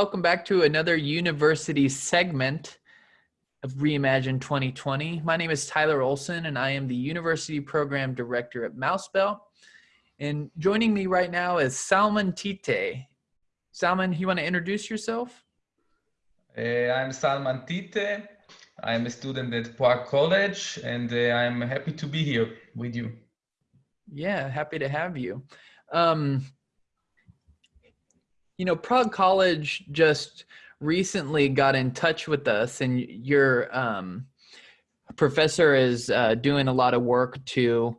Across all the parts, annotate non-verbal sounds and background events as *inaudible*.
Welcome back to another university segment of Reimagine 2020. My name is Tyler Olson and I am the University Program Director at MouseBelt. And joining me right now is Salman Tite. Salman, you want to introduce yourself? Uh, I'm Salman Tite. I'm a student at Prague College and uh, I'm happy to be here with you. Yeah, happy to have you. Um, you know, Prague College just recently got in touch with us, and your um, professor is uh, doing a lot of work to,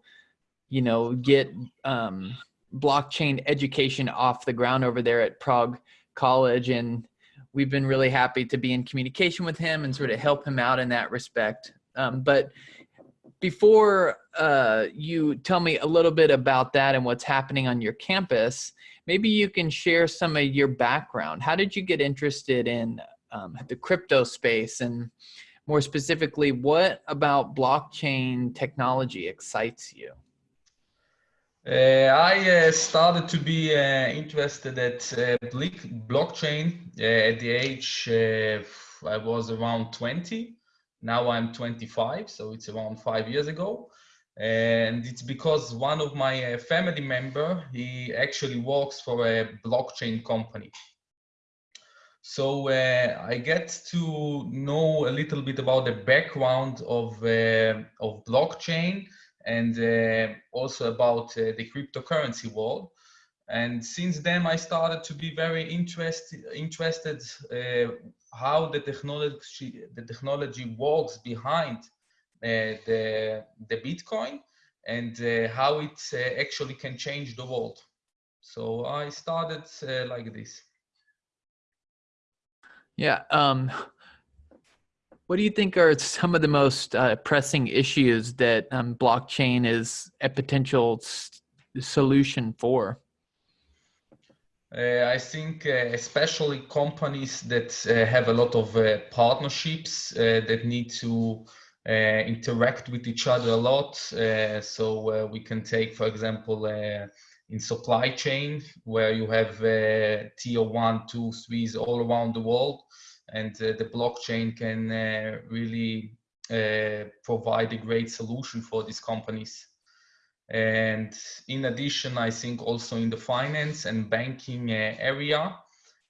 you know, get um, blockchain education off the ground over there at Prague College, and we've been really happy to be in communication with him and sort of help him out in that respect. Um, but before uh, you tell me a little bit about that and what's happening on your campus, maybe you can share some of your background. How did you get interested in um, the crypto space and more specifically, what about blockchain technology excites you? Uh, I uh, started to be uh, interested at uh, blockchain uh, at the age I was around 20. Now I'm 25, so it's around five years ago. And it's because one of my uh, family member, he actually works for a blockchain company. So uh, I get to know a little bit about the background of, uh, of blockchain and uh, also about uh, the cryptocurrency world. And since then, I started to be very interested interested uh, how the technology the technology works behind the the Bitcoin and uh, how it uh, actually can change the world. So I started uh, like this. Yeah. Um, what do you think are some of the most uh, pressing issues that um, blockchain is a potential solution for? Uh, I think uh, especially companies that uh, have a lot of uh, partnerships uh, that need to uh, Uh, interact with each other a lot. Uh, so uh, we can take, for example, in supply chain where you have tier one, two, threes all around the world, and the blockchain can really provide a great solution for these companies. And in addition, I think also in the finance and banking uh, area,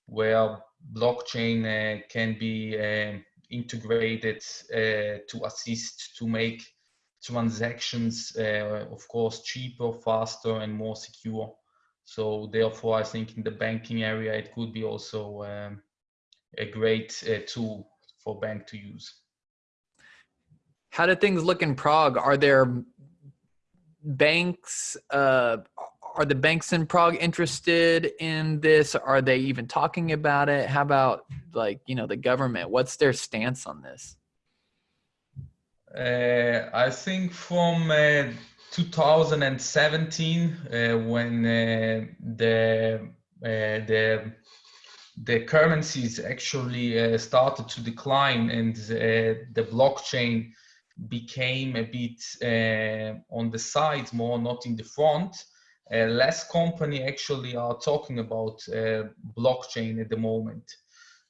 where blockchain uh, can be uh, integrated to assist to make transactions, of course, cheaper, faster, and more secure. So therefore, I think in the banking area, it could be also um, a great uh, tool for bank to use. How do things look in Prague? Are there banks uh, are the banks in Prague interested in this? Are they even talking about it? How about like you know the government? What's their stance on this? Uh, I think from uh, 2017, uh, when uh, the uh, the the currencies actually started to decline and the blockchain became a bit uh, on the side more, not in the front. Uh, less company actually are talking about uh, blockchain at the moment.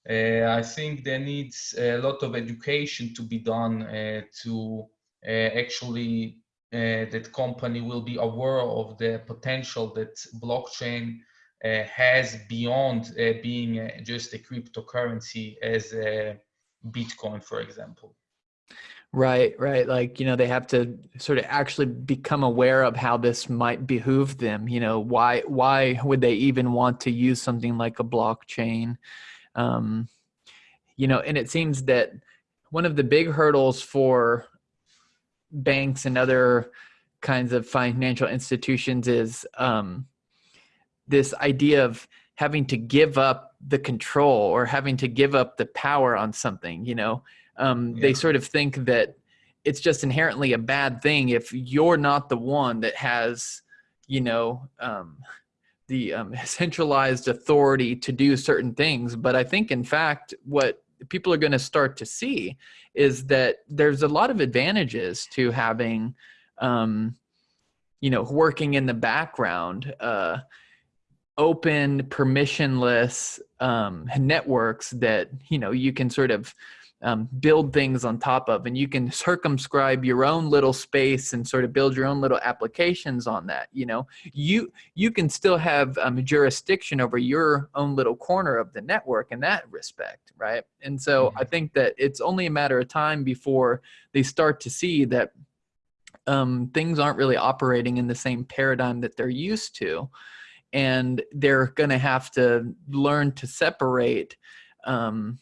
Uh, I think there needs a lot of education to be done uh, to uh, actually that company will be aware of the potential that blockchain has beyond being just a cryptocurrency as Bitcoin, for example. Right, right. Like, you know, they have to sort of actually become aware of how this might behoove them. You know, why why would they even want to use something like a blockchain? Um, you know, and it seems that one of the big hurdles for banks and other kinds of financial institutions is um, this idea of having to give up the control or having to give up the power on something, you know um, yeah. they sort of think that it's just inherently a bad thing if you're not the one that has you know um, the um, *laughs* centralized authority to do certain things but i think in fact what people are going to start to see is that there's a lot of advantages to having um, you know working in the background uh, open permissionless um, networks that you know you can sort of um, build things on top of. And you can circumscribe your own little space and sort of build your own little applications on that you know. You you can still have um, jurisdiction over your own little corner of the network in that respect right? And so mm-hmm. i think that it's only a matter of time before they start to see that um, things aren't really operating in the same paradigm that they're used to. And they're going to have to learn to separate um,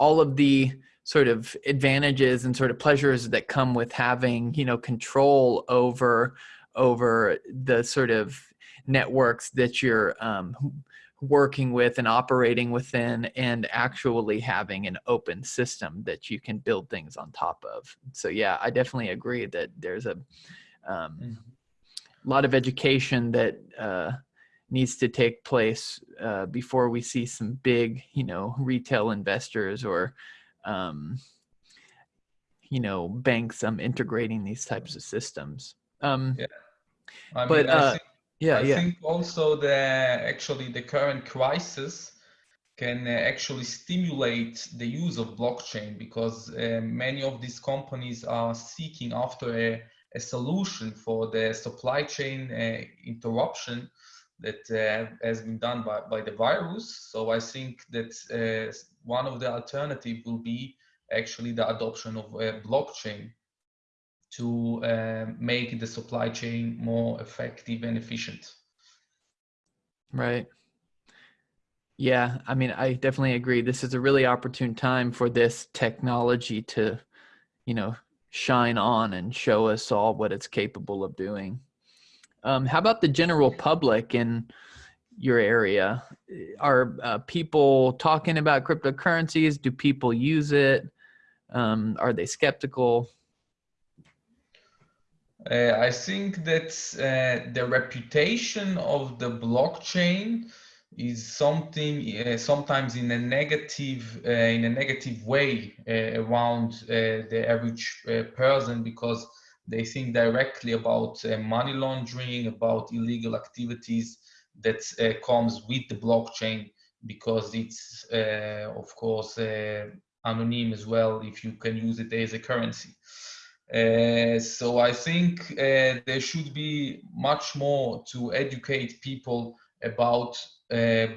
all of the sort of advantages and sort of pleasures that come with having you know control over over the sort of networks that you're um, working with and operating within and actually having an open system that you can build things on top of so yeah i definitely agree that there's a um, mm-hmm. lot of education that uh, needs to take place uh, before we see some big, you know, retail investors or, um, you know, banks um, integrating these types of systems. Um, yeah, I but mean, uh, think, yeah, I yeah. think also the actually the current crisis can uh, actually stimulate the use of blockchain because uh, many of these companies are seeking after a, a solution for the supply chain uh, interruption that uh, has been done by, by the virus. So I think that uh, one of the alternative will be actually the adoption of a blockchain to uh, make the supply chain more effective and efficient. Right. Yeah, I mean, I definitely agree. This is a really opportune time for this technology to, you know, shine on and show us all what it's capable of doing. Um, how about the general public in your area? Are uh, people talking about cryptocurrencies? Do people use it? Um, are they skeptical? Uh, I think that uh, the reputation of the blockchain is something uh, sometimes in a negative uh, in a negative way uh, around uh, the average person because they think directly about uh, money laundering, about illegal activities that uh, comes with the blockchain because it's, uh, of course, uh, anonymous as well if you can use it as a currency. Uh, so I think uh, there should be much more to educate people about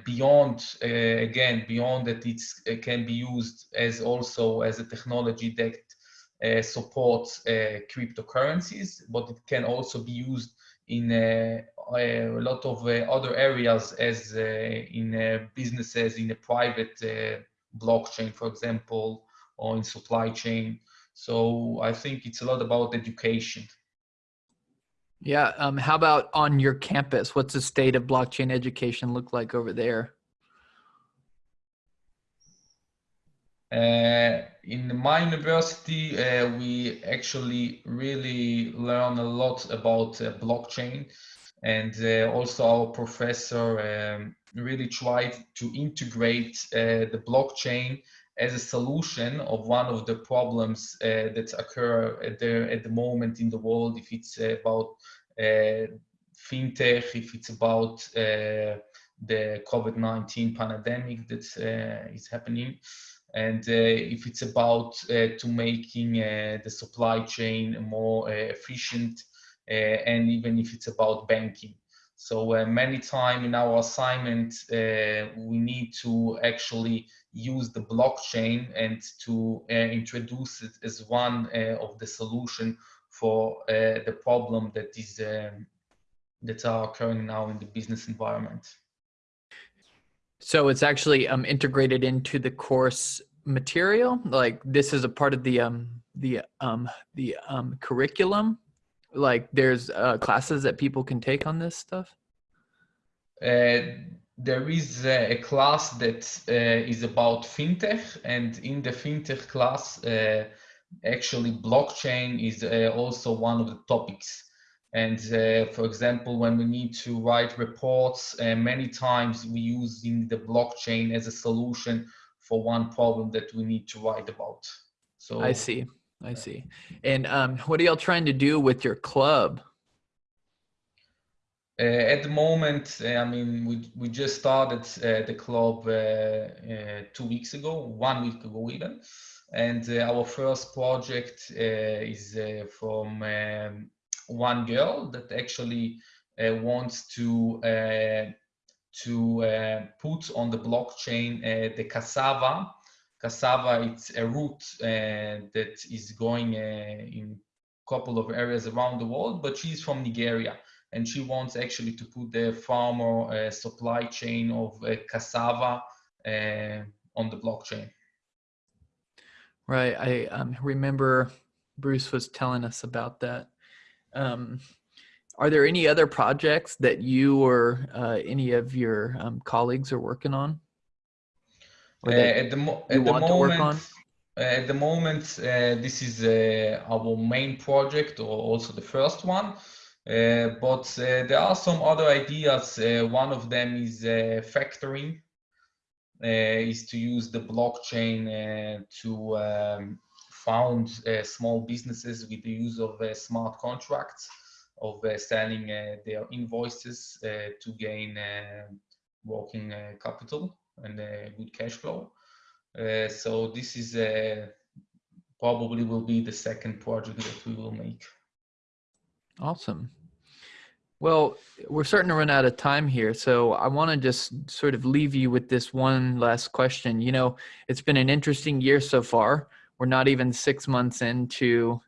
beyond, again, beyond that it can be used as also as a technology that uh, supports uh, cryptocurrencies, but it can also be used in uh, a lot of other areas as in businesses, in a private blockchain, for example, or in supply chain. So I think it's a lot about education. Yeah. Um, how about on your campus? What's the state of blockchain education look like over there? In my university, uh, we actually really learn a lot about uh, blockchain. And uh, also our professor um, really tried to integrate uh, the blockchain as a solution of one of the problems uh, that occur at the, at the moment in the world, if it's about fintech, if it's about the COVID-19 pandemic that is happening and uh, if it's about uh, to making uh, the supply chain more efficient and even if it's about banking. So uh, many times in our assignment, uh, we need to actually use the blockchain and to uh, introduce it as one of the solution for the problem that is um, that are occurring now in the business environment. So it's actually um, integrated into the course material. Like this is a part of the um, the um, the um, curriculum. Like there's uh, classes that people can take on this stuff. Uh, there is a class that uh, is about fintech, and in the fintech class, uh, actually blockchain is uh, also one of the topics. And uh, for example, when we need to write reports, uh, many times we using the blockchain as a solution for one problem that we need to write about. So I see, I see. And um, what are y'all trying to do with your club? Uh, at the moment, uh, I mean, we, we just started uh, the club two weeks ago, one week ago even. And our first project is from um, one girl that actually wants to to uh, put on the blockchain uh, the cassava. Cassava, it's a root uh, that is going in a couple of areas around the world, but she's from Nigeria and she wants actually to put the farmer uh, supply chain of uh, cassava uh, on the blockchain. Right. I um, remember Bruce was telling us about that. Um, are there any other projects that you or uh, any of your um, colleagues are working on? Uh, at the, mo at the moment, uh, at the moment, this is our main project, or also the first one. Uh, but uh, there are some other ideas. Uh, one of them is factoring, is to use the blockchain to um, found uh, small businesses with the use of uh, smart contracts of uh, selling their invoices to gain working capital and good cash flow. so this is probably will be the second project that we will make. Awesome. Well, we're starting to run out of time here. So I want to just sort of leave you with this one last question. You know, it's been an interesting year so far. We're not even six months into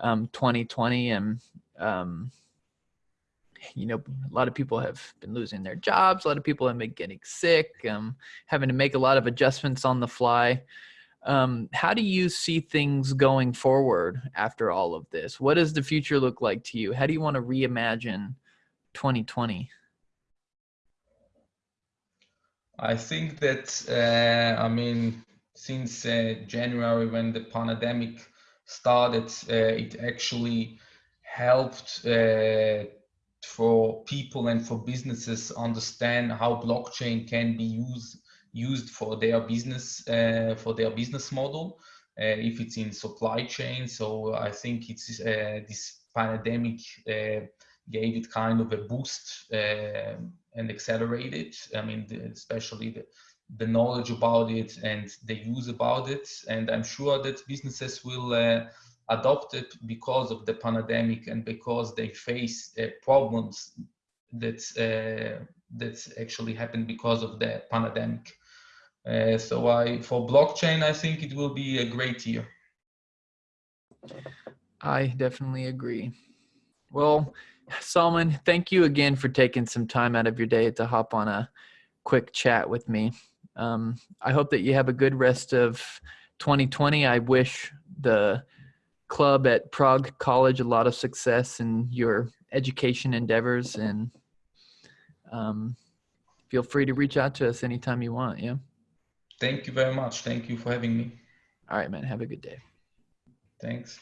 um, 2020 and, um, you know, a lot of people have been losing their jobs. A lot of people have been getting sick, um, having to make a lot of adjustments on the fly. Um, how do you see things going forward after all of this? What does the future look like to you? How do you want to reimagine 2020? I think that, uh, I mean, since uh, January when the pandemic started, uh, it actually helped uh, for people and for businesses understand how blockchain can be used used for their business uh, for their business model uh, if it's in supply chain. So i think it's uh, this pandemic gave it kind of a boost and accelerated i mean the, especially the, the knowledge about it and the use about it and i'm sure that businesses will uh, adopt it because of the pandemic and because they face problems that that actually happened because of the pandemic. Uh, so I, for blockchain, I think it will be a great year. I definitely agree. Well, Salman, thank you again for taking some time out of your day to hop on a quick chat with me. Um, I hope that you have a good rest of 2020. I wish the club at Prague College a lot of success in your education endeavors and um, feel free to reach out to us anytime you want. Yeah. Thank you very much. Thank you for having me. All right, man. Have a good day. Thanks.